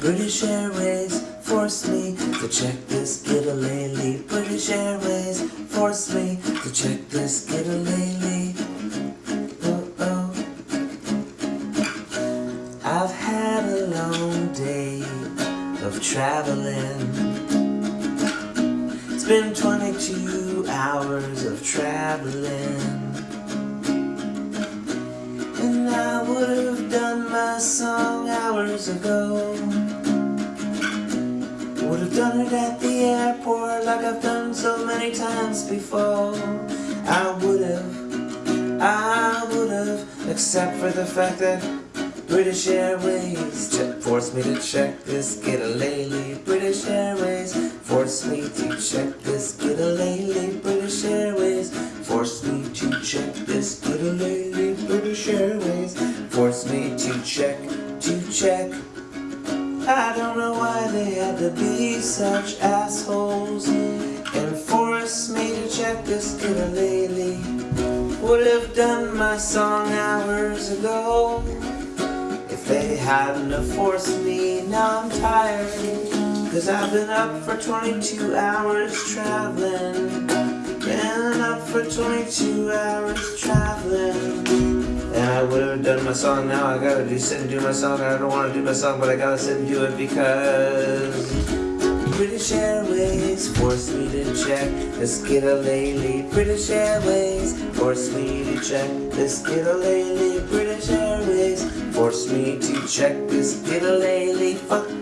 British Airways forced me to check this skidalaley. British Airways forced me to check this skidalaley. Oh oh. I've had a long day of traveling. It's been 22 hours of traveling. And I would have done my song hours ago. Would have done it at the airport like I've done so many times before. I would have, I would have, except for the fact that British Airways forced me to check this skidalaley. British Airways forced me to check this skidalaley. British Airways forced me to check this skidalaley. British Airways forced me to check, to check. I don't know why they to be such assholes and force me to check this skidalaley. Would have done my song hours ago. If they hadn't have forced me, now I'm tired Cause I've been up for 22 hours traveling Been up for 22 hours traveling I would have done my song now, I gotta do sit and do my song I don't wanna do my song, but I gotta sit and do it because British Airways forced me to check the skidalaley. British Airways forced me to check the skidalaley. British Airways forced me to check the skidalaley. Fuck